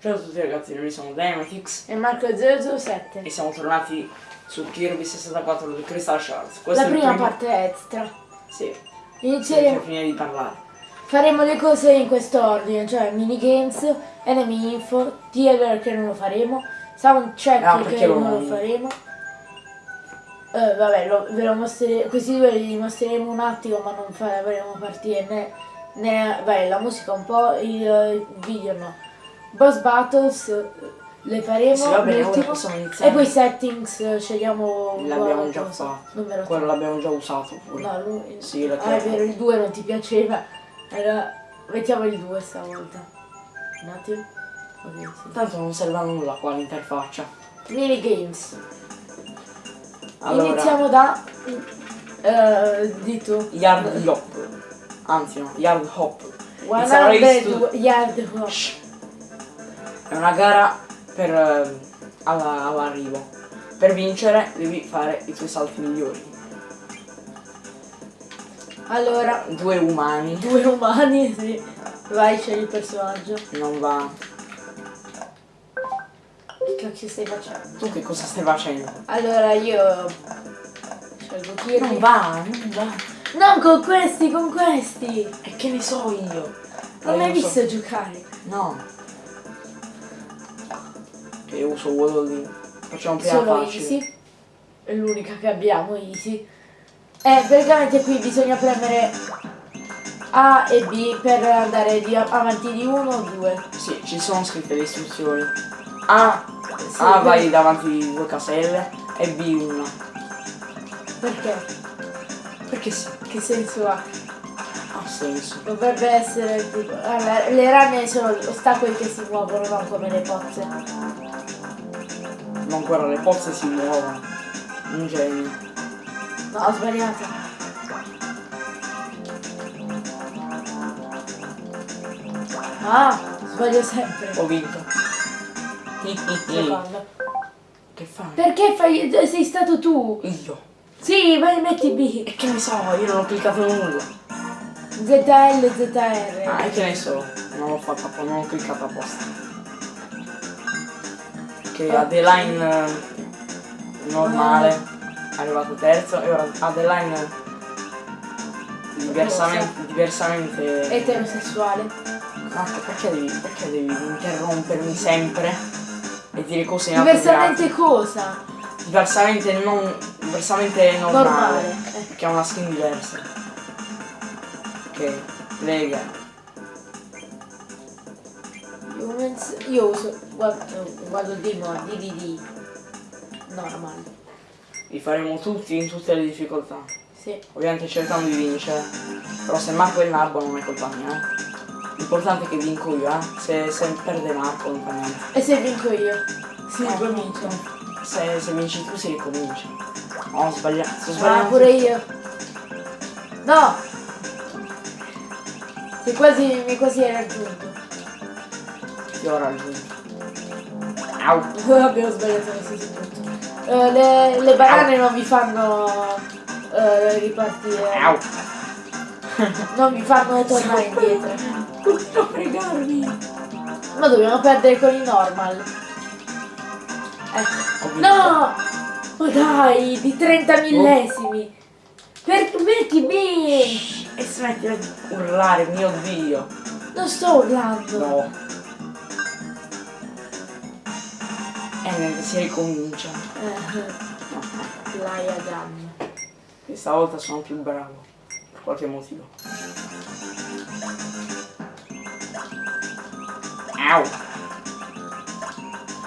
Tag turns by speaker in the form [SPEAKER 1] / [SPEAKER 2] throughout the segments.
[SPEAKER 1] Ciao a tutti ragazzi, noi siamo Dynamitix
[SPEAKER 2] E Marco 007.
[SPEAKER 1] e siamo tornati su Kirby 64 di Crystal Shards. Questo
[SPEAKER 2] La prima
[SPEAKER 1] primo-
[SPEAKER 2] parte extra.
[SPEAKER 1] Sì,
[SPEAKER 2] Inizieremo,
[SPEAKER 1] finire di parlare.
[SPEAKER 2] faremo le cose in questo ordine, cioè minigames, enemy info, theater che non lo faremo, sound check
[SPEAKER 1] perché
[SPEAKER 2] che
[SPEAKER 1] lo-
[SPEAKER 2] non lo faremo. Eh, vabbè, lo- ve lo mostreremo, questi due li mostreremo un attimo ma non faremo partire né, né vabbè, la musica un po', il, il video no. Boss battles eh, le faremo,
[SPEAKER 1] bene.
[SPEAKER 2] E poi settings, eh, scegliamo
[SPEAKER 1] L'abbiamo già fatto. Quello l'abbiamo già usato pure.
[SPEAKER 2] No, lui...
[SPEAKER 1] Sì,
[SPEAKER 2] ah, è vero, il 2 non ti piaceva. Allora, mettiamo il 2 stavolta. Un attimo. Ok, sì.
[SPEAKER 1] Tanto non serve a nulla qua l'interfaccia.
[SPEAKER 2] Minigames.
[SPEAKER 1] Allora,
[SPEAKER 2] Iniziamo da... eh, di tu.
[SPEAKER 1] Yard Hop. Anzi no, Yard Hop. It's a race
[SPEAKER 2] 100
[SPEAKER 1] to-
[SPEAKER 2] yard hop.
[SPEAKER 1] È una gara per eh, alla- all'arrivo. Per vincere devi fare i tuoi salti migliori.
[SPEAKER 2] Allora,
[SPEAKER 1] Due umani.
[SPEAKER 2] due umani, sì. Vai, scegli il personaggio.
[SPEAKER 1] Non va.
[SPEAKER 2] Che cacchio stai facendo?
[SPEAKER 1] Tu che cosa stai facendo?
[SPEAKER 2] Allora, io... Scelgo Kirby.
[SPEAKER 1] Non va, non va.
[SPEAKER 2] Non con questi, con questi!
[SPEAKER 1] E che ne so io?
[SPEAKER 2] Non
[SPEAKER 1] Eh,
[SPEAKER 2] l'hai
[SPEAKER 1] io so-
[SPEAKER 2] visto giocare?
[SPEAKER 1] No. Che uso Waddle Facciamo prima
[SPEAKER 2] Solo
[SPEAKER 1] facile.
[SPEAKER 2] Easy. È l'unica che abbiamo, Easy. Eh, praticamente qui bisogna premere A e B per andare di avanti di uno o due.
[SPEAKER 1] Sì, ci sono scritte le istruzioni. A,
[SPEAKER 2] Sì,
[SPEAKER 1] A vai davanti di due caselle e B una.
[SPEAKER 2] Perché?
[SPEAKER 1] Perché sì,
[SPEAKER 2] Che senso ha?
[SPEAKER 1] ha senso.
[SPEAKER 2] Dovrebbe essere tipo... allora, le rane sono ostacoli che si muovono, non come le pozze.
[SPEAKER 1] Non guarda, le pozze si muovono. Un genio.
[SPEAKER 2] No, ho sbagliato. Ah, sbaglio sempre.
[SPEAKER 1] Ho vinto.
[SPEAKER 2] Secondo.
[SPEAKER 1] Che fai?
[SPEAKER 2] Perché fai... sei stato tu?
[SPEAKER 1] Io.
[SPEAKER 2] Sì, vai metti B.
[SPEAKER 1] E che ne so, io non ho cliccato nulla.
[SPEAKER 2] ZL, ZR.
[SPEAKER 1] Ah, e che ne so, non l'ho apposta, non ho cliccato apposta. Che Adeline eh, normale è arrivato terzo e ora Adeline diversamente, diversamente
[SPEAKER 2] Eterosessuale.
[SPEAKER 1] Marco perché devi, perché devi interrompermi sempre e dire cose?
[SPEAKER 2] Diversamente cosa?
[SPEAKER 1] Diversamente non. diversamente normale.
[SPEAKER 2] Normale. Eh.
[SPEAKER 1] Perché ha una skin diversa. Ok, lega.
[SPEAKER 2] Io uso. Guardo, guardo di no, DDD. Normal.
[SPEAKER 1] Li faremo tutti in tutte le difficoltà.
[SPEAKER 2] Sì.
[SPEAKER 1] Ovviamente cercando di vincere. Però se Marco è il nabbo non è colpa mia, eh. L'importante è che vinco io, eh. Se, se perde Marco non fa niente.
[SPEAKER 2] E se vinco io? Si
[SPEAKER 1] Eh,
[SPEAKER 2] comincia.
[SPEAKER 1] Se, se vinci tu si ricomincia. No, ho sbagliato. Sto
[SPEAKER 2] Ah, pure io. No! Sei quasi. mi quasi hai raggiunto.
[SPEAKER 1] Ho raggiunto. Au.
[SPEAKER 2] Abbiamo sbagliato qualsiasi punto. Eh, le, le banane non vi fanno eh, ripartire.
[SPEAKER 1] Au.
[SPEAKER 2] Non vi fanno tornare indietro.
[SPEAKER 1] Non fregarmi.
[SPEAKER 2] Ma dobbiamo perdere con i normal. Ecco. No! Ma dai, di 30 millesimi. Per metti B!
[SPEAKER 1] E smettila di urlare, mio dio.
[SPEAKER 2] Non sto urlando.
[SPEAKER 1] No. E niente, si ricomincia.
[SPEAKER 2] Eh, Laia Gun.
[SPEAKER 1] Questa volta sono più bravo. Per qualche motivo. Au.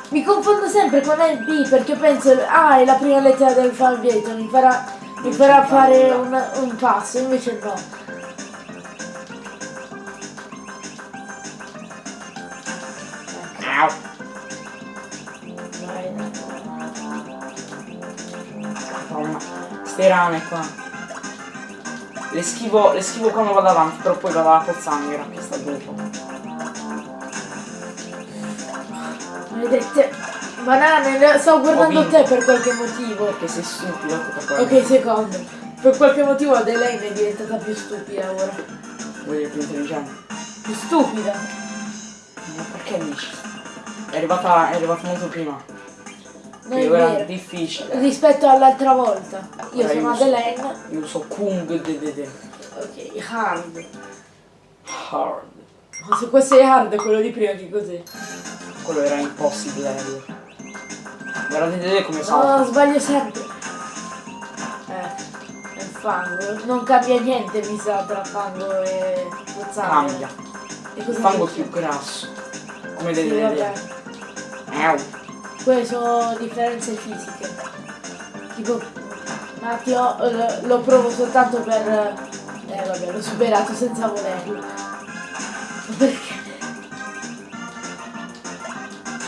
[SPEAKER 2] Mi confondo sempre con e B perché penso A è la prima lettera dell'alfabeto, mi farà, mi farà fare un, un passo, invece no.
[SPEAKER 1] Ste rane qua. Le schivo, le schivo quando vado avanti, però poi vado alla pozzanghera che sta dopo.
[SPEAKER 2] Maledette banane, le- stavo guardando te per qualche motivo.
[SPEAKER 1] Perché sei stupido. quello.
[SPEAKER 2] Ok, secondo. Per qualche motivo Adelaine è diventata più stupida ora.
[SPEAKER 1] Vuoi dire più intelligente?
[SPEAKER 2] Più stupida?
[SPEAKER 1] Ma perché dici? È arrivata, è arrivata molto prima.
[SPEAKER 2] Non è
[SPEAKER 1] era difficile.
[SPEAKER 2] Rispetto all'altra volta. Io
[SPEAKER 1] Ora
[SPEAKER 2] sono
[SPEAKER 1] io so-. Io so Kung DDD.
[SPEAKER 2] Ok, hard.
[SPEAKER 1] Hard.
[SPEAKER 2] Ma se questo è hard, quello di prima che cos'è?
[SPEAKER 1] Quello era impossibile. Guardate vedete come
[SPEAKER 2] No,
[SPEAKER 1] salta.
[SPEAKER 2] sbaglio sempre. Eh, è fango. Non cambia niente, mi sa, tra fango e pozzanghere.
[SPEAKER 1] Cambia.
[SPEAKER 2] E
[SPEAKER 1] Il fango
[SPEAKER 2] dici?
[SPEAKER 1] più grasso. Come
[SPEAKER 2] Sì, vabbè.
[SPEAKER 1] vedere. Miau.
[SPEAKER 2] Quelle sono differenze fisiche. Tipo, un attimo, lo, lo provo soltanto per... Eh vabbè, l'ho superato senza volerlo. Perché?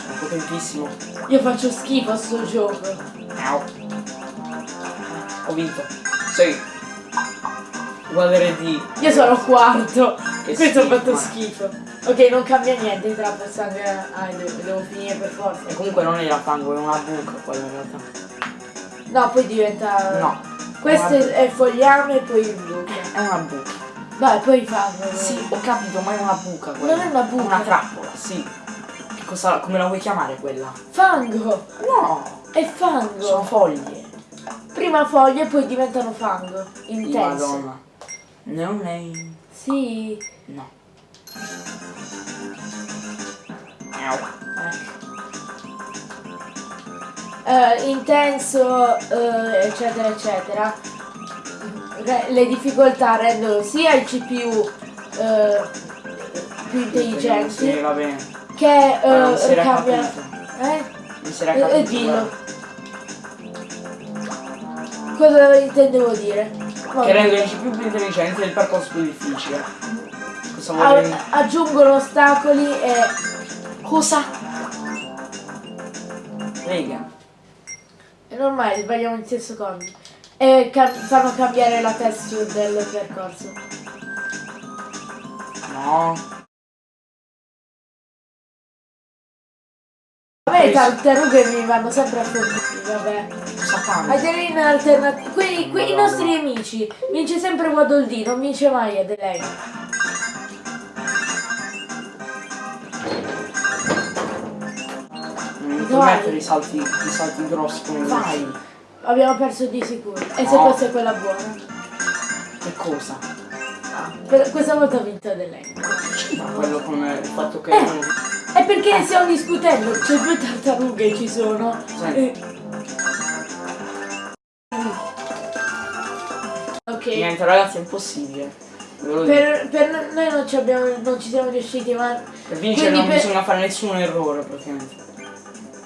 [SPEAKER 1] È potentissimo.
[SPEAKER 2] Io faccio schifo a sto gioco.
[SPEAKER 1] Miau. Ho vinto. Sei. Uguale RD.
[SPEAKER 2] Io sono quarto.
[SPEAKER 1] Che
[SPEAKER 2] Questo
[SPEAKER 1] schifo,
[SPEAKER 2] fatto schifo. Ok, non cambia niente tra pozzanghere. Ah, devo, devo finire per forza.
[SPEAKER 1] E comunque non era fango, è una buca quella in realtà.
[SPEAKER 2] No, poi diventa...
[SPEAKER 1] No.
[SPEAKER 2] Questo è, è fogliame e poi il buco.
[SPEAKER 1] È una buca.
[SPEAKER 2] Dai, poi fanno.
[SPEAKER 1] Sì, ho capito, ma è una buca quella.
[SPEAKER 2] Non è una buca.
[SPEAKER 1] Una trappola, sì. Che cosa, come la vuoi chiamare quella?
[SPEAKER 2] Fango!
[SPEAKER 1] No!
[SPEAKER 2] È fango!
[SPEAKER 1] Sono foglie.
[SPEAKER 2] Prima foglie e poi diventano fango. Intenso.
[SPEAKER 1] Madonna. No name.
[SPEAKER 2] Sì.
[SPEAKER 1] No.
[SPEAKER 2] Eh, intenso, eh, eccetera, eccetera. Re- le difficoltà rendono sia i CPU eh, più
[SPEAKER 1] Sì,
[SPEAKER 2] intelligenti
[SPEAKER 1] va bene.
[SPEAKER 2] che
[SPEAKER 1] non si
[SPEAKER 2] eh?
[SPEAKER 1] Non si era capito.
[SPEAKER 2] eh, dillo. Cosa intendevo dire? Vabbè.
[SPEAKER 1] Che rendono il CPU più intelligente e il percorso più difficile. Cosa vuol
[SPEAKER 2] A-
[SPEAKER 1] dire?
[SPEAKER 2] aggiungono ostacoli e.
[SPEAKER 1] Cosa? Lega.
[SPEAKER 2] È normale, sbagliamo in stesso secondo. E cam- fanno cambiare la texture del percorso.
[SPEAKER 1] No.
[SPEAKER 2] Vabbè, i tartarughe mi vanno sempre a fortuna, vabbè.
[SPEAKER 1] Cosa cambia?
[SPEAKER 2] Adeline alternativa. Qui, qui i nostri nemici. Vince sempre Waddle non vince mai Adeline.
[SPEAKER 1] Non puoi mettere i salti, i salti grossi come
[SPEAKER 2] Vai. Abbiamo perso di sicuro. E se
[SPEAKER 1] No.
[SPEAKER 2] questa è quella buona?
[SPEAKER 1] Che cosa?
[SPEAKER 2] Per- questa volta ha vinto Adeline.
[SPEAKER 1] Ma quello con il fatto che.
[SPEAKER 2] Eh. È perché stiamo discutendo, c'è due tartarughe ci sono.
[SPEAKER 1] Sì.
[SPEAKER 2] Eh. Ok.
[SPEAKER 1] Niente ragazzi è impossibile.
[SPEAKER 2] Per, per noi non ci, abbiamo, non ci siamo riusciti, ma
[SPEAKER 1] Per vincere non
[SPEAKER 2] per-
[SPEAKER 1] bisogna fare nessun errore praticamente.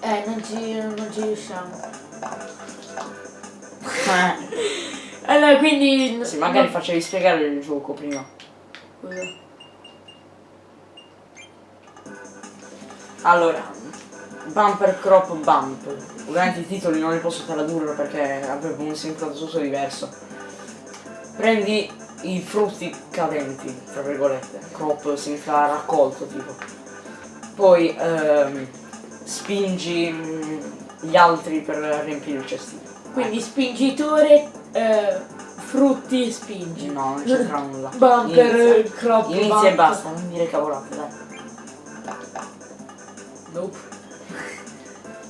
[SPEAKER 2] eh, non ci, non ci riusciamo.
[SPEAKER 1] Eh,
[SPEAKER 2] Allora, quindi...
[SPEAKER 1] sì, magari
[SPEAKER 2] no-
[SPEAKER 1] facevi spiegare il gioco prima.
[SPEAKER 2] Scusa.
[SPEAKER 1] Allora, bumper crop bump. Ovviamente i titoli non li posso tradurre perché avevo un significato diverso. Prendi i frutti cadenti, tra virgolette. Crop significa raccolto tipo. Poi ehm, spingi mm, gli altri per riempire il cestino.
[SPEAKER 2] Quindi spingitore, eh, frutti, spingi.
[SPEAKER 1] No, non c'entra nulla.
[SPEAKER 2] Bumper,
[SPEAKER 1] Inizia.
[SPEAKER 2] crop,
[SPEAKER 1] Inizia
[SPEAKER 2] bump.
[SPEAKER 1] e basta, non dire cavolate, dai.
[SPEAKER 2] Nope.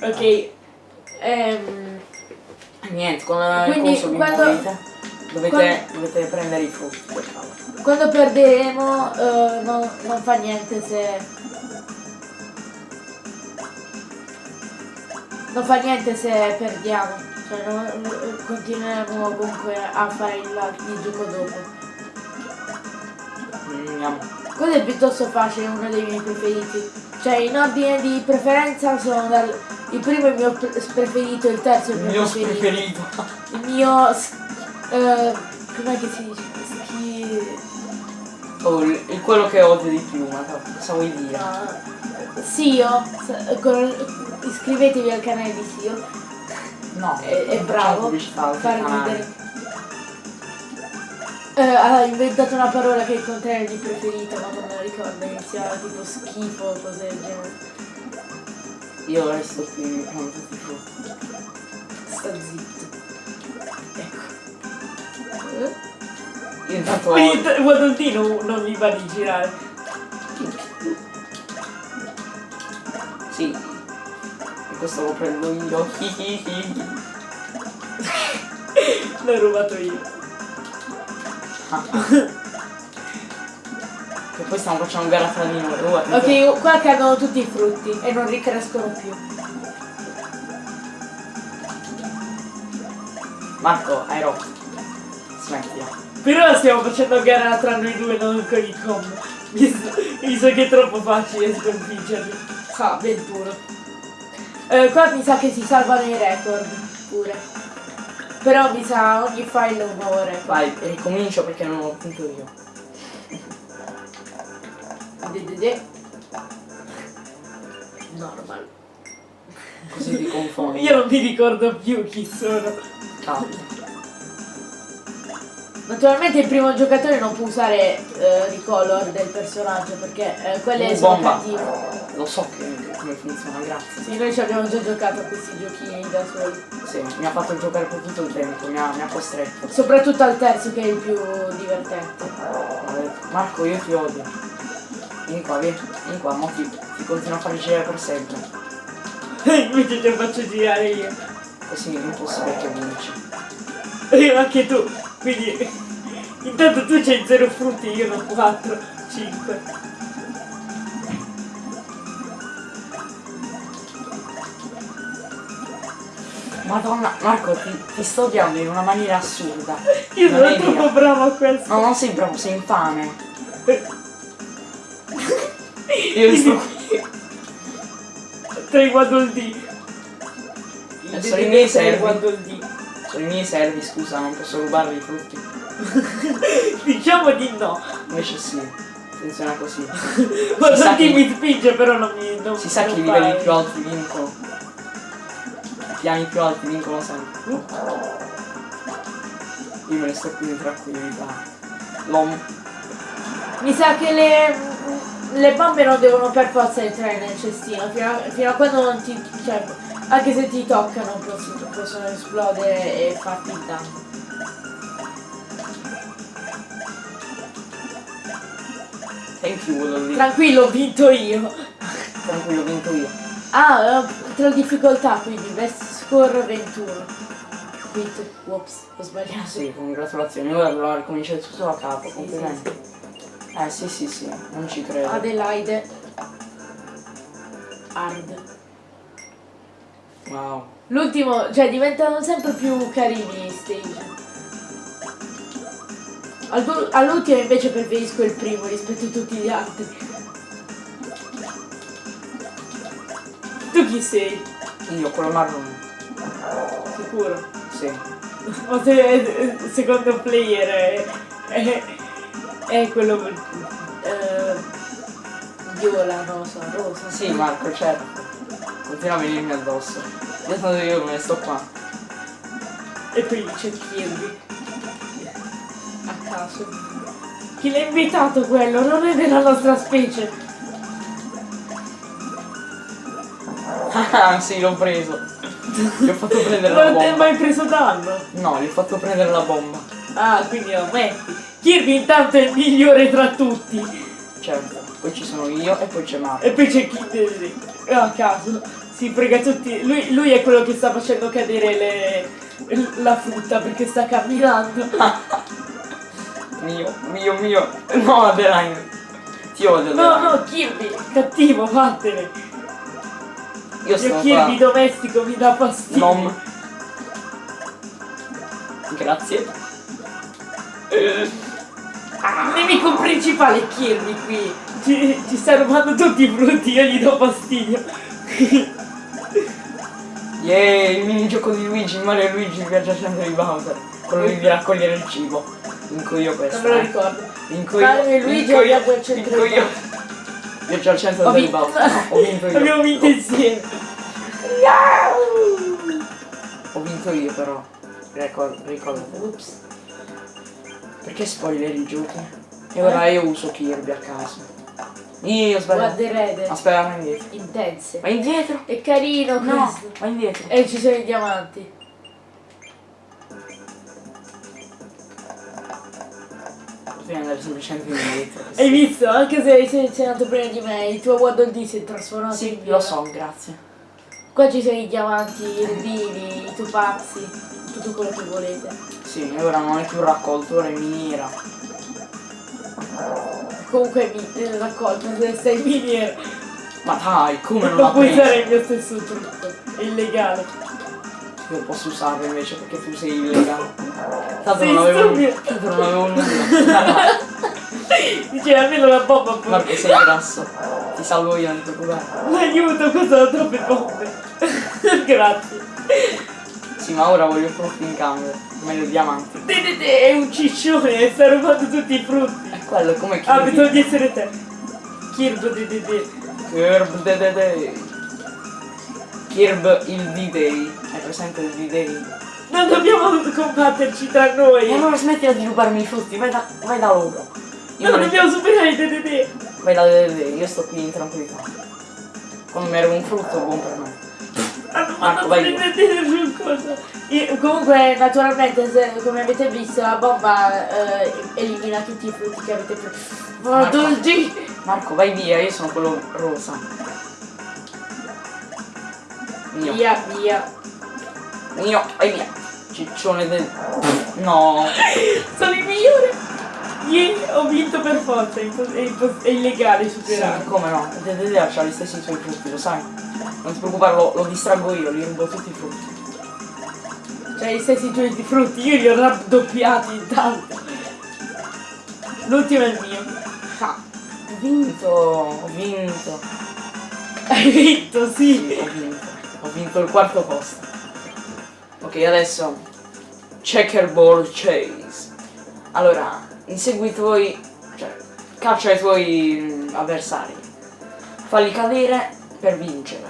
[SPEAKER 2] ok. Ehm,
[SPEAKER 1] Niente, con il
[SPEAKER 2] Quindi, quando-
[SPEAKER 1] dovete,
[SPEAKER 2] quando-
[SPEAKER 1] dovete prendere i frutti. favore.
[SPEAKER 2] quando perderemo eh, non, non fa niente se... Non fa niente se perdiamo. Cioè non- continueremo comunque a fare il, il gioco dopo.
[SPEAKER 1] Andiamo.
[SPEAKER 2] Quello è piuttosto facile, uno dei miei preferiti. Cioè in ordine di preferenza sono dal... Il primo è il mio pre- preferito, il terzo è il
[SPEAKER 1] Il
[SPEAKER 2] mio
[SPEAKER 1] mio
[SPEAKER 2] preferito.
[SPEAKER 1] preferito.
[SPEAKER 2] Il mio... eh, com'è che si dice? Schi...
[SPEAKER 1] Oh, il, quello che odio di più, ma cosa vuoi dire?
[SPEAKER 2] no, Sio, s- con- iscrivetevi al canale di Sio,
[SPEAKER 1] No,
[SPEAKER 2] è, è
[SPEAKER 1] non
[SPEAKER 2] bravo,
[SPEAKER 1] facciamo pubblicità al
[SPEAKER 2] fa
[SPEAKER 1] canale.
[SPEAKER 2] ridere. Eh, ha inventato una parola che è il contrario di preferita, ma non me la ricordo, iniziava tipo schifo o cose del genere.
[SPEAKER 1] Io resto qui mi prendo tutti i frutti.
[SPEAKER 2] Sta zitto. Ecco.
[SPEAKER 1] Io intanto
[SPEAKER 2] Quindi Guadoltino non mi va di girare.
[SPEAKER 1] Sì, Questo lo prendo io.
[SPEAKER 2] L'ho rubato io.
[SPEAKER 1] che poi stiamo facendo gara tra di noi. Guarda,
[SPEAKER 2] Ok, qua cadono tutti i frutti e non ricrescono più.
[SPEAKER 1] Marco, hai rotto. Smettila.
[SPEAKER 2] Però stiamo facendo gara tra noi due, non con i com. Visto, visto che è troppo facile sconfiggerli. Ah, 21. Eh, qua mi sa che si salvano i record pure. Però mi sa ogni file è un nuovo record.
[SPEAKER 1] Vai, ricomincio perché non ho punto io.
[SPEAKER 2] De, de, de. Normal.
[SPEAKER 1] Così ti confondi.
[SPEAKER 2] Io non mi ricordo più chi sono.
[SPEAKER 1] Cavolo.
[SPEAKER 2] Naturalmente il primo giocatore non può usare eh, i color del personaggio perché eh, quelle
[SPEAKER 1] Uh,
[SPEAKER 2] sono
[SPEAKER 1] bomba.
[SPEAKER 2] cattive.
[SPEAKER 1] Lo so che, come funziona, grazie.
[SPEAKER 2] Sì, noi ci abbiamo già giocato a questi giochini da soli.
[SPEAKER 1] Sì, mi ha fatto giocare per tutto il tempo, mi ha, mi ha costretto.
[SPEAKER 2] Soprattutto al terzo che è il più divertente.
[SPEAKER 1] Marco, io ti odio. Vieni qua, vieni, vieni qua, mo ti, ti continuo a fare girare per sempre.
[SPEAKER 2] Invece te lo faccio girare io.
[SPEAKER 1] Così è impossibile che vinci.
[SPEAKER 2] E anche tu. Quindi intanto tu c'hai 0 frutti, io ne ho 4, 5.
[SPEAKER 1] Madonna, Marco, ti, ti sto odiando in una maniera assurda.
[SPEAKER 2] Io
[SPEAKER 1] Non
[SPEAKER 2] sono
[SPEAKER 1] è
[SPEAKER 2] troppo
[SPEAKER 1] vero.
[SPEAKER 2] bravo a questo.
[SPEAKER 1] No, non sei bravo, sei infame. Io sto qui.
[SPEAKER 2] Tra i Waddle Dee.
[SPEAKER 1] Eh, sono i miei servi.
[SPEAKER 2] Waddle Dee.
[SPEAKER 1] Sono i miei servi, scusa, non posso rubarli i frutti.
[SPEAKER 2] Diciamo di no.
[SPEAKER 1] Invece sì, funziona così.
[SPEAKER 2] Waddle
[SPEAKER 1] sa che-
[SPEAKER 2] mi spinge però non mi... Non,
[SPEAKER 1] Si sa che i livelli più alti vincono. I piani più alti vincono sempre. Io me ne sto più di tranquillità. L'om.
[SPEAKER 2] Mi sa che le, le bombe non devono per forza entrare nel cestino, fino a, fino a quando non ti. cioè, anche se ti toccano possono, esplodere e farti il danno.
[SPEAKER 1] Thank you, lì.
[SPEAKER 2] Tranquillo, ho vinto io.
[SPEAKER 1] Tranquillo, ho vinto io.
[SPEAKER 2] Ah, tra difficoltà, quindi best score 21. Quit, ops, ho sbagliato.
[SPEAKER 1] Sì, congratulazioni. Ora dovrò ricominciare tutto da capo, complimenti. Eh sì sì sì, non ci credo.
[SPEAKER 2] Adelaide. Hard.
[SPEAKER 1] Wow.
[SPEAKER 2] L'ultimo, cioè diventano sempre più carini i stage. Al- All'ultimo invece preferisco il primo rispetto a tutti gli altri. Tu chi sei?
[SPEAKER 1] Io, quello marrone.
[SPEAKER 2] Sicuro?
[SPEAKER 1] Sì.
[SPEAKER 2] O se secondo player è, è, è quello eh, viola, so, rosa.
[SPEAKER 1] Sì, Marco, certo. Continua a venirmi addosso. Io tanto io me ne sto qua.
[SPEAKER 2] E poi c'è Kirby. A caso. Chi l'ha invitato quello? Non è della nostra specie.
[SPEAKER 1] Ah sì, l'ho preso. Gli ho fatto prendere la
[SPEAKER 2] Non ti hai
[SPEAKER 1] bomba.
[SPEAKER 2] mai preso danno?
[SPEAKER 1] No, gli ho fatto prendere la bomba.
[SPEAKER 2] Ah, quindi lo metti. Kirby intanto è il migliore tra tutti.
[SPEAKER 1] Certo. Poi ci sono io e poi c'è Marco.
[SPEAKER 2] E poi c'è Kirby. A caso. Si prega tutti. Lui, lui è quello che sta facendo cadere le, la frutta perché sta camminando.
[SPEAKER 1] Mio, mio, mio. No, Adeline. Ti odio,
[SPEAKER 2] No,
[SPEAKER 1] Adeline.
[SPEAKER 2] no, Kirby, cattivo, vattene.
[SPEAKER 1] Io
[SPEAKER 2] Il
[SPEAKER 1] sto
[SPEAKER 2] Kirby
[SPEAKER 1] qua.
[SPEAKER 2] domestico mi dà fastidio.
[SPEAKER 1] Nom. Grazie.
[SPEAKER 2] Il nemico principale Kirby qui. Ci, ci sta rubando tutti i frutti, io gli do fastidio.
[SPEAKER 1] Yeah, il minigioco di Luigi, Mario e Luigi il viaggiacente di Bowser. Quello lì di raccogliere il cibo. Vinco io questo.
[SPEAKER 2] Non me lo
[SPEAKER 1] eh.
[SPEAKER 2] ricordo.
[SPEAKER 1] Vinco io.
[SPEAKER 2] Mario e Luigi abbiamo il centro
[SPEAKER 1] vinco
[SPEAKER 2] di
[SPEAKER 1] io. Viaggio al centro del. Bowser. Ho vinto io.
[SPEAKER 2] Abbiamo vinto insieme.
[SPEAKER 1] Ho vinto io però. Ricor- Ricordati.
[SPEAKER 2] Ups.
[SPEAKER 1] Perché spoiler i giochi? E ora io uso Kirby a caso. Io ho sbagliato.
[SPEAKER 2] Guarda Red.
[SPEAKER 1] Aspetta, vai indietro.
[SPEAKER 2] Intense.
[SPEAKER 1] Vai indietro.
[SPEAKER 2] È carino
[SPEAKER 1] No,
[SPEAKER 2] questo.
[SPEAKER 1] vai indietro.
[SPEAKER 2] E ci sono i diamanti.
[SPEAKER 1] Devi andare semplicemente indietro.
[SPEAKER 2] Hai visto? Anche se hai selezionato prima di me, il tuo Waddle Dee si è trasformato
[SPEAKER 1] Sì,
[SPEAKER 2] in
[SPEAKER 1] lo
[SPEAKER 2] viola.
[SPEAKER 1] so, grazie.
[SPEAKER 2] Qua ci sono i diamanti, i rubini, i topazzi, tutto quello che volete.
[SPEAKER 1] Sì, ora non è più raccolto, ora è miniera.
[SPEAKER 2] Comunque mi raccolto se sei in miniera.
[SPEAKER 1] Ma dai, come non l'ha
[SPEAKER 2] puoi usare il mio stesso trucco. È illegale.
[SPEAKER 1] Io posso usarlo invece perché tu sei illegale. Tanto
[SPEAKER 2] Sei
[SPEAKER 1] non avevo
[SPEAKER 2] stupido.
[SPEAKER 1] Tanto non avevo nulla.
[SPEAKER 2] Dice almeno la bomba poi.
[SPEAKER 1] Marco sei grasso. Ti salvo io, non ti preoccupare.
[SPEAKER 2] Aiuto, cosa ho troppe bombe. Grazie.
[SPEAKER 1] Sì, ma ora voglio frutti in cambio. Meglio diamanti.
[SPEAKER 2] Dedede è un ciccione, sta rubando tutti i frutti.
[SPEAKER 1] E quello è come chi.
[SPEAKER 2] Ah, pensavo di essere te. Kirby Dedede.
[SPEAKER 1] Kirb de de de. Kirb il D-Day. Hai presente il D-Day?
[SPEAKER 2] Non dobbiamo combatterci tra
[SPEAKER 1] E
[SPEAKER 2] noi.
[SPEAKER 1] allora smettila di rubarmi i frutti, vai da, vai da loro. Io
[SPEAKER 2] No,
[SPEAKER 1] vorrei-
[SPEAKER 2] dobbiamo superare i Dedede.
[SPEAKER 1] Vai da Dedede, io sto qui in tranquillità. Mi arriva un frutto buon per me.
[SPEAKER 2] Hanno mandato
[SPEAKER 1] vai.
[SPEAKER 2] Dedede sul coso. Io- comunque, naturalmente, se- come avete visto, la bomba eh, elimina tutti i frutti che avete preso. Oh,
[SPEAKER 1] Marco.
[SPEAKER 2] dolci!
[SPEAKER 1] Marco, vai via, io sono quello rosa. Mio.
[SPEAKER 2] Via, via.
[SPEAKER 1] Mio, vai via. Ciccione del. No.
[SPEAKER 2] Sono il migliore! Ieri ho vinto per forza, è, è illegale
[SPEAKER 1] Sì,
[SPEAKER 2] superare.
[SPEAKER 1] come no? Dedede ha gli stessi suoi frutti, lo sai? Non ti preoccupare, lo, lo distraggo io, li rubo tutti i frutti.
[SPEAKER 2] Cioè i stessi tuoi di frutti, io li ho raddoppiati intanto. L'ultimo è il mio.
[SPEAKER 1] Ah, ho vinto, ho vinto.
[SPEAKER 2] Hai vinto,
[SPEAKER 1] Sì,
[SPEAKER 2] sì.
[SPEAKER 1] ho vinto. Ho vinto il quarto posto. Ok, adesso checkerboard chase. Allora, insegui i tuoi. cioè, caccia i tuoi avversari. Falli cadere per vincere.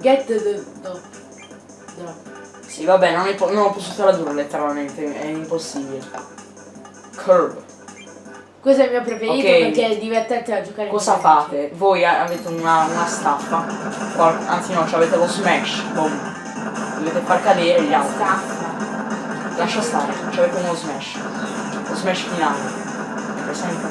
[SPEAKER 2] Get the no. No.
[SPEAKER 1] Sì, vabbè, non, è non lo posso tradurre letteralmente, è impossibile. Curve.
[SPEAKER 2] Questo è il mio preferito
[SPEAKER 1] Ok.
[SPEAKER 2] perché è divertente da giocare
[SPEAKER 1] Cosa fate? Voi a- avete una, una staffa, anzi no, avete lo smash, boom. Dovete far cadere gli altri.
[SPEAKER 2] Staffa.
[SPEAKER 1] Lascia stare, avete uno smash. Smash finale. Presente?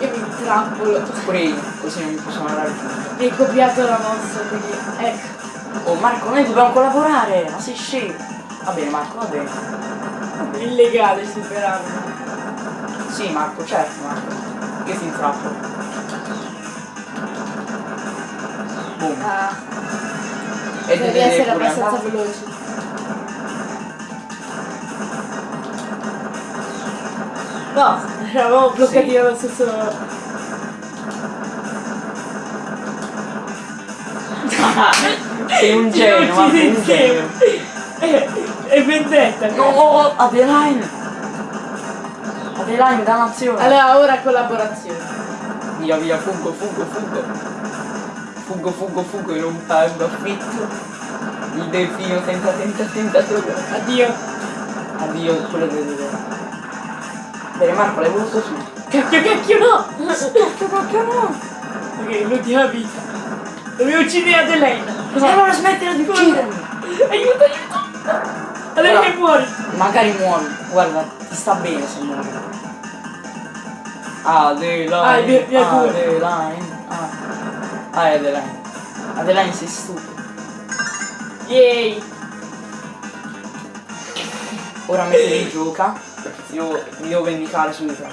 [SPEAKER 2] Io mi intrappolo.
[SPEAKER 1] Pure io, così non mi possono raggiungere.
[SPEAKER 2] Mi hai copiato la mossa, quindi. Ecco.
[SPEAKER 1] Oh Marco, noi dobbiamo collaborare, ma sei scemo. Va bene Marco, va bene.
[SPEAKER 2] Illegale superarlo.
[SPEAKER 1] Sì Marco, certo Marco. Io ti intrappolo. Boom.
[SPEAKER 2] Ah,
[SPEAKER 1] E
[SPEAKER 2] devi essere abbastanza veloce. No, eravamo bloccati
[SPEAKER 1] Sì.
[SPEAKER 2] nello stesso.
[SPEAKER 1] Sei un genio,
[SPEAKER 2] uccide
[SPEAKER 1] Marco, un genio.
[SPEAKER 2] È, è vendetta.
[SPEAKER 1] No, Adeline! Adeline, dannazione!
[SPEAKER 2] Allora, ora collaborazione.
[SPEAKER 1] Via, via, fuggo, fuggo, fuggo. Fuggo, fuggo, fuggo in un pub affitto. Il delfino tenta, tenta, tenta.
[SPEAKER 2] Addio.
[SPEAKER 1] Addio, quello del vedere. Bene, Marco, l'hai voluto tu.
[SPEAKER 2] Cacchio, cacchio, no!
[SPEAKER 1] Cacchio, cacchio, no!
[SPEAKER 2] Ok, l'ultima vita. Dovevo uccidere Adelaine.
[SPEAKER 1] E allora smettila di uccidermi!
[SPEAKER 2] Aiuto, aiuto! Adelaine
[SPEAKER 1] Ora-
[SPEAKER 2] muori.
[SPEAKER 1] Magari muori. Guarda, ti sta bene se muori. Adeline.
[SPEAKER 2] Ah.
[SPEAKER 1] Adeline. Ah. ah, è Adeline. Adeline sei stupido.
[SPEAKER 2] Yay.
[SPEAKER 1] Ora metti in gioca. Devo, mi devo vendicare su di te.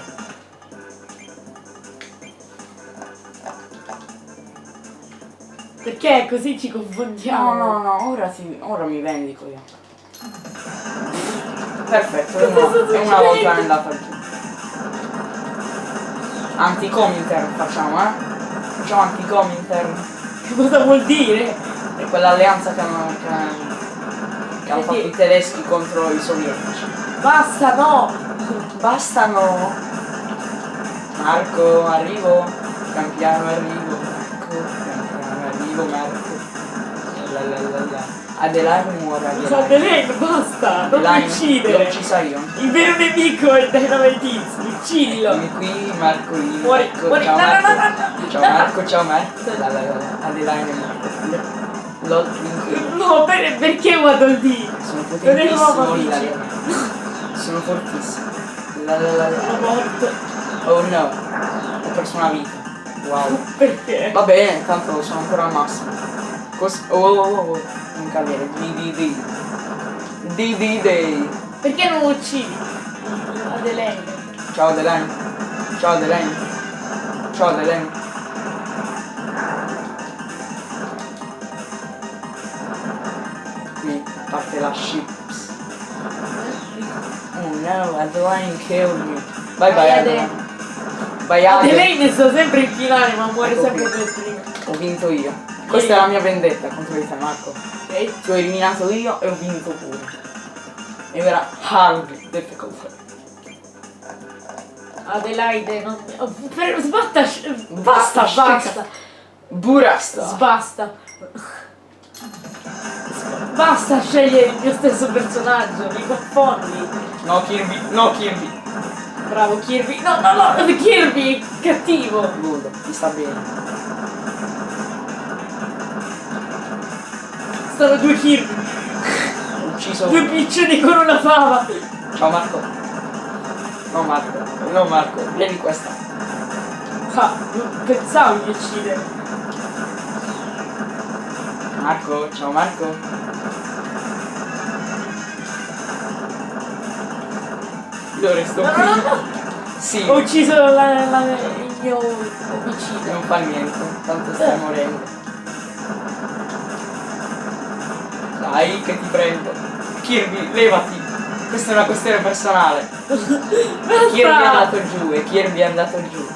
[SPEAKER 2] Perché così ci
[SPEAKER 1] No,
[SPEAKER 2] confondiamo?
[SPEAKER 1] no, no, ora, ti, ora mi vendico io. Perfetto, è una, è una volta è andata giù. Anti-Cominter facciamo, eh? Facciamo anti-Cominter.
[SPEAKER 2] Che cosa vuol dire?
[SPEAKER 1] È quell'alleanza che hanno, che, che hanno fatto i tedeschi contro i sovietici.
[SPEAKER 2] Basta, no!
[SPEAKER 1] Bastano! Marco, arrivo. Pian piano arrivo. Marco, pian piano arrivo, Marco. La la la la. Adelaide muore.
[SPEAKER 2] Adelaine, basta! Non
[SPEAKER 1] Adelaide, L'ho
[SPEAKER 2] uccidere!
[SPEAKER 1] uccisa io.
[SPEAKER 2] Il vero nemico è il Dynamite uccidilo!
[SPEAKER 1] Vieni qui, Marco, lì.
[SPEAKER 2] Muori,
[SPEAKER 1] Marco,
[SPEAKER 2] muori,
[SPEAKER 1] ciao
[SPEAKER 2] no,
[SPEAKER 1] Marco.
[SPEAKER 2] no, no,
[SPEAKER 1] Ciao. Marco, ciao Marco. La la la. Adelaide è morta. Vinto.
[SPEAKER 2] No, per- perché guardo il D?
[SPEAKER 1] Sono
[SPEAKER 2] Non
[SPEAKER 1] potentissimo. Sono fortissimo. La la la la.
[SPEAKER 2] morto.
[SPEAKER 1] Oh no. Ho perso una vita. Wow.
[SPEAKER 2] Perché?
[SPEAKER 1] Va bene, tanto sono ancora al massimo. Cos oh, oh, oh, oh. Un cavaliere. DDD. DDD.
[SPEAKER 2] Perché non uccidi? Adelaide.
[SPEAKER 1] Ciao Adelaine. Ciao Adelaine. Ciao Adelaine. Qui parte la ships. No, Adelaine killed me. Bye bye
[SPEAKER 2] Vai,
[SPEAKER 1] Adelaine. Bye Adelaine.
[SPEAKER 2] Adelaide sta sempre in finale ma muore
[SPEAKER 1] Ecco
[SPEAKER 2] sempre
[SPEAKER 1] qui.
[SPEAKER 2] per prima.
[SPEAKER 1] Ho vinto io. Questa è la mia vendetta contro di te Marco.
[SPEAKER 2] Ok?
[SPEAKER 1] Ti ho eliminato io e ho vinto pure. E ora hard difficult.
[SPEAKER 2] Adelaide non... oh, Sbatta!
[SPEAKER 1] Basta,
[SPEAKER 2] Basta!
[SPEAKER 1] Burasta.
[SPEAKER 2] Sbasta! Basta scegliere il mio stesso personaggio, mi confondi.
[SPEAKER 1] No Kirby, no Kirby.
[SPEAKER 2] Bravo Kirby. No, no, no, Kirby, cattivo.
[SPEAKER 1] Good, ti sta bene.
[SPEAKER 2] Sono due Kirby,
[SPEAKER 1] Ho ucciso.
[SPEAKER 2] due piccioni con una fava.
[SPEAKER 1] Ciao Marco. No Marco, no Marco, vieni questa.
[SPEAKER 2] Ah, non pensavo di uccidere.
[SPEAKER 1] Marco, ciao Marco. Io resto qui. Sì,
[SPEAKER 2] Ho ucciso la- la- il mio omicidio.
[SPEAKER 1] non fa niente, tanto stai morendo. Dai, che ti prendo. Kirby, levati. Questa è una questione personale. Kirby è andato giù e Kirby è andato giù.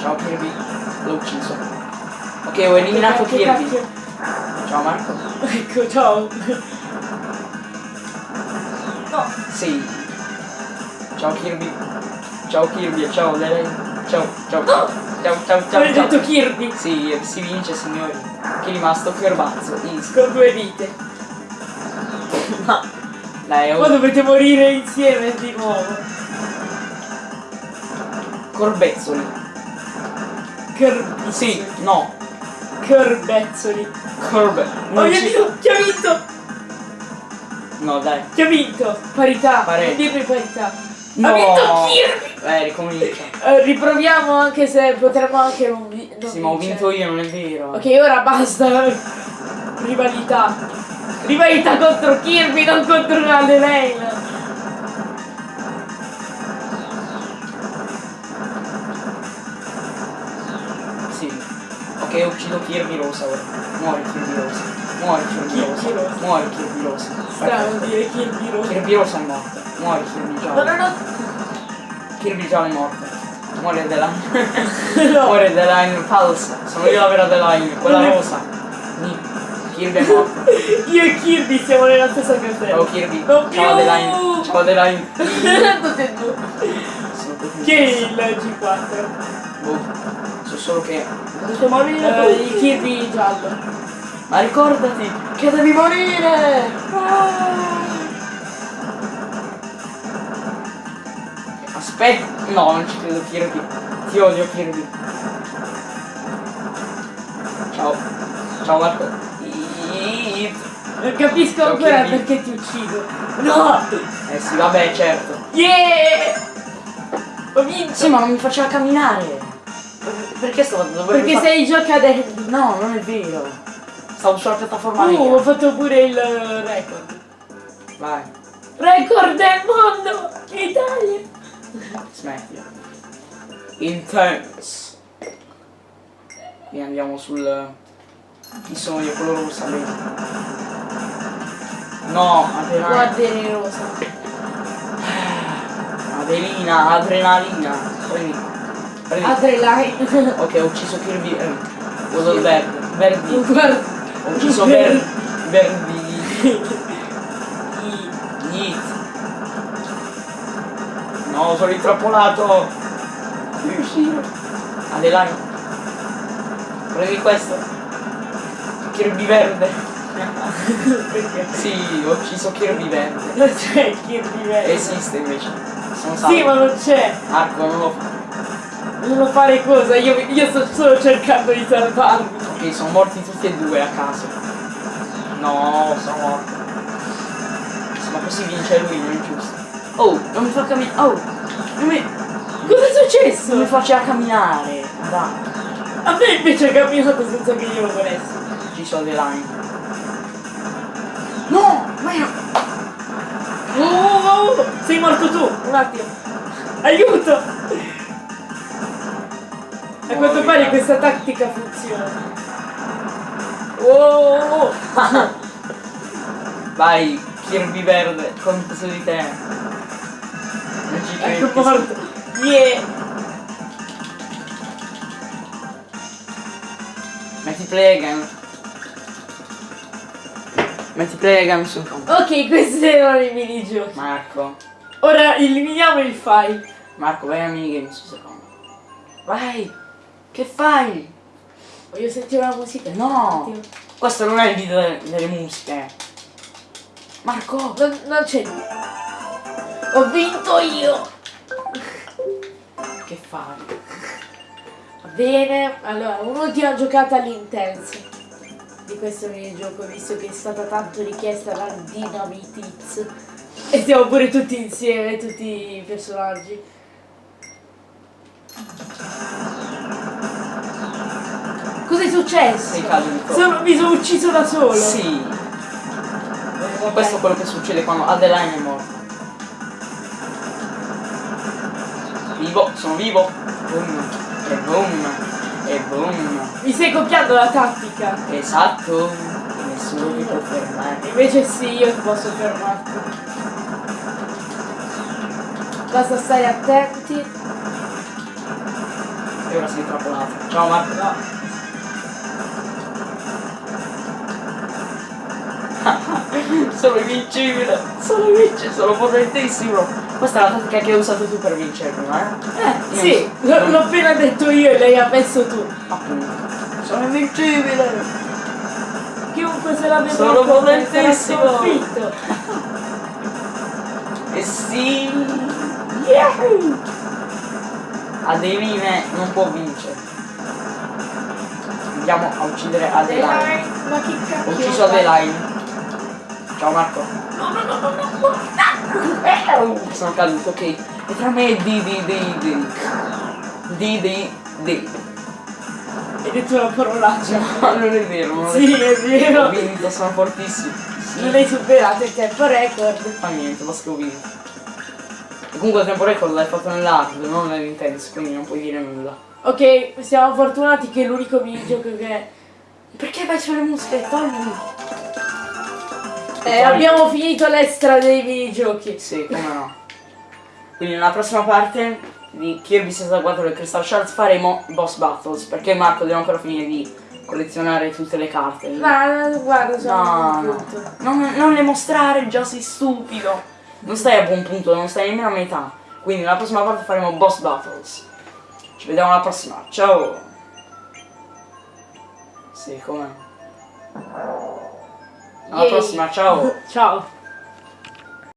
[SPEAKER 1] Ciao Kirby, l'ho ucciso. Ok, ho eliminato Kirby. Ciao Marco.
[SPEAKER 2] Ecco, ciao.
[SPEAKER 1] Sì. Ciao Kirby. Ciao Kirby ciao Lele. Ciao, ciao.
[SPEAKER 2] No.
[SPEAKER 1] Ciao, ciao, ciao,
[SPEAKER 2] hai detto Kirby
[SPEAKER 1] Sì, si vince signori. Chi è rimasto? Ferbazzo. Easy.
[SPEAKER 2] con due vite.
[SPEAKER 1] Ma. Dai,
[SPEAKER 2] Poi
[SPEAKER 1] oh,
[SPEAKER 2] dovete morire insieme di nuovo.
[SPEAKER 1] corbezzoli.
[SPEAKER 2] Kirby.
[SPEAKER 1] Sì, no.
[SPEAKER 2] Corbezzoli.
[SPEAKER 1] Corbe.
[SPEAKER 2] Oh mio Dio, chi ha vinto?
[SPEAKER 1] No, dai.
[SPEAKER 2] Chi ha vinto? Parità.
[SPEAKER 1] Pareggio.
[SPEAKER 2] Dirmi parità.
[SPEAKER 1] No.
[SPEAKER 2] Ha vinto Kirby.
[SPEAKER 1] Eh, ricomincia.
[SPEAKER 2] Eh, riproviamo anche se potremmo anche non, vi- non
[SPEAKER 1] Sì, ma ho
[SPEAKER 2] vincere.
[SPEAKER 1] vinto io, non è vero.
[SPEAKER 2] Ok, ora basta. Rivalità. Rivalità contro Kirby, non contro Adelaine.
[SPEAKER 1] Sì. Ok, uccido Kirby Rosa ora. Muori Kirby Rosa. Muori Kirby
[SPEAKER 2] Kirby
[SPEAKER 1] Rosa.
[SPEAKER 2] Rosa.
[SPEAKER 1] Muori Kirby Rosa.
[SPEAKER 2] Strano dire Kirby Rosa.
[SPEAKER 1] Kirby Rosa è morta. Muori Kirby
[SPEAKER 2] No, no, no.
[SPEAKER 1] Kirby giallo è morta. Muori Adeline.
[SPEAKER 2] no.
[SPEAKER 1] Muori Adeline falsa. Sono io la vera Adeline, quella rosa. Ni. Kirby è morta.
[SPEAKER 2] Io e Kirby siamo nella stessa casella.
[SPEAKER 1] Ciao Kirby.
[SPEAKER 2] Più.
[SPEAKER 1] Ciao Adeline. Ciao Adeline.
[SPEAKER 2] Tutte e due.
[SPEAKER 1] Tutti
[SPEAKER 2] è il G4?
[SPEAKER 1] Boh. So solo che.
[SPEAKER 2] Posso morire? Eh, il Kirby giallo.
[SPEAKER 1] Ma ricordati che devi morire! Aspetta! No, non ci credo Kirby. Ti odio Kirby. Ciao. Ciao Marco.
[SPEAKER 2] Non capisco
[SPEAKER 1] Ciao,
[SPEAKER 2] ancora
[SPEAKER 1] Kirby.
[SPEAKER 2] perché ti uccido. No!
[SPEAKER 1] Eh sì, vabbè, certo.
[SPEAKER 2] Yeah! Ho vinto!
[SPEAKER 1] Sì, ma non mi faceva camminare. Perché stavo dovrebbe
[SPEAKER 2] perché
[SPEAKER 1] far-
[SPEAKER 2] sei giocadendo.
[SPEAKER 1] No, non è vero. Stavo sulla piattaforma
[SPEAKER 2] Uh, ho fatto pure il record.
[SPEAKER 1] Vai,
[SPEAKER 2] Record del mondo! Italia!
[SPEAKER 1] smettila. Intense. Qui andiamo sul. Chi sono io? Quello rosso bene. No, adrenalina.
[SPEAKER 2] Guardere rosa.
[SPEAKER 1] Adelina, adrenalina. Prendi. Prendi.
[SPEAKER 2] Adrenaline.
[SPEAKER 1] ok, ho ucciso Kirby. Eh, quello il verde. Verdi. Ho ucciso Verdi. Verdi. Yeet. No, sono intrappolato. Devi uscire. Adeline. Prendi questo. Kirby verde.
[SPEAKER 2] Perché?
[SPEAKER 1] Sì, ho ucciso Kirby verde.
[SPEAKER 2] Non c'è Kirby verde.
[SPEAKER 1] Esiste invece. Sono salvo.
[SPEAKER 2] Sì, ma non c'è.
[SPEAKER 1] Marco, non lo fa.
[SPEAKER 2] Non lo fare cosa, io, io sto solo cercando di salvarmi.
[SPEAKER 1] Ok, sono morti tutti e due a caso. No, sono morto. Ma così vince lui, non è giusto. Oh, non mi fa camminare. Oh, non mi,
[SPEAKER 2] Cosa è
[SPEAKER 1] non mi
[SPEAKER 2] successo?
[SPEAKER 1] faceva camminare. Dai.
[SPEAKER 2] A me invece è camminato senza che io lo volessi.
[SPEAKER 1] Ci sono dei line. No! Ma io...
[SPEAKER 2] Oh, oh, oh, sei morto tu, un attimo. Aiuto! A quanto pare questa tattica funziona. Oh.
[SPEAKER 1] Vai, Kirby verde, contro su di te. Non ci.
[SPEAKER 2] Ecco morto. Yeah.
[SPEAKER 1] Metti play again. Metti play again sul computer.
[SPEAKER 2] Ok, questi erano i minigiochi.
[SPEAKER 1] Marco.
[SPEAKER 2] Ora eliminiamo il file.
[SPEAKER 1] Marco, vai a minigame su secondo. Vai! Che fai?
[SPEAKER 2] Voglio sentire la musica.
[SPEAKER 1] No!
[SPEAKER 2] Un.
[SPEAKER 1] Questo non è il video delle, delle musiche. Marco!
[SPEAKER 2] Non, non c'è. Ho vinto io.
[SPEAKER 1] Che fai?
[SPEAKER 2] Va bene, allora un'ultima giocata all'intenso di questo minigioco, visto che è stata tanto richiesta la Dynamitiz. E siamo pure tutti insieme, tutti i personaggi. Cos'è successo? Sono, mi sono ucciso da solo.
[SPEAKER 1] Sì. Questo è quello che succede quando Adeline è morta. Vivo, sono vivo. Boom. E boom. E boom.
[SPEAKER 2] Mi stai copiando la tattica.
[SPEAKER 1] Esatto. Nessuno mi può fermare.
[SPEAKER 2] Invece sì, io posso fermarti. Basta stare attenti.
[SPEAKER 1] E ora sei trappolato. Ciao Marco.
[SPEAKER 2] No.
[SPEAKER 1] sono invincibile. Sono invincibile. Sono potentissimo. Questa è la tattica che hai usato tu per vincermi, eh?
[SPEAKER 2] Eh,
[SPEAKER 1] Io
[SPEAKER 2] sì,
[SPEAKER 1] non-
[SPEAKER 2] l'ho appena detto io e lei ha messo tu.
[SPEAKER 1] Appunto. Sono invincibile.
[SPEAKER 2] Chiunque se la veda
[SPEAKER 1] Sono potentissimo. E sì.
[SPEAKER 2] Yahoo!
[SPEAKER 1] Adeline non può vincere. Andiamo a uccidere Adeline. Ho ucciso? Adeline. Ciao Marco.
[SPEAKER 2] No, no, no, no, no, no.
[SPEAKER 1] Sono caduto, ok. E tra me e di di di di. Di di di.
[SPEAKER 2] Hai detto una parolaccia.
[SPEAKER 1] No, non è vero, non
[SPEAKER 2] Sì, è
[SPEAKER 1] Ho
[SPEAKER 2] vero.
[SPEAKER 1] vinto, sono fortissimo.
[SPEAKER 2] Non
[SPEAKER 1] Sì.
[SPEAKER 2] hai superato il tempo record.
[SPEAKER 1] Fa niente, basta che ho vinto. E comunque il tempo record l'hai fatto nell'hard, non nell'intense, quindi non puoi dire nulla.
[SPEAKER 2] Ok, siamo fortunati che l'unico minigioco che...
[SPEAKER 1] Perché vai sulle musiche? Togli!
[SPEAKER 2] Eh, abbiamo finito l'extra dei minigiochi.
[SPEAKER 1] Sì, come no. Quindi nella prossima parte di Kirby 64 e Crystal Shards faremo boss battles, perché Marco deve ancora finire di collezionare tutte le carte.
[SPEAKER 2] Ma guarda, sono
[SPEAKER 1] No, no. Non, non le mostrare, già sei stupido. Non stai a buon punto, non stai nemmeno a metà. Quindi nella prossima parte faremo boss battles. Ci vediamo alla prossima. Ciao! Sì, come? Alla
[SPEAKER 2] Yay.
[SPEAKER 1] prossima, ciao!
[SPEAKER 2] Ciao.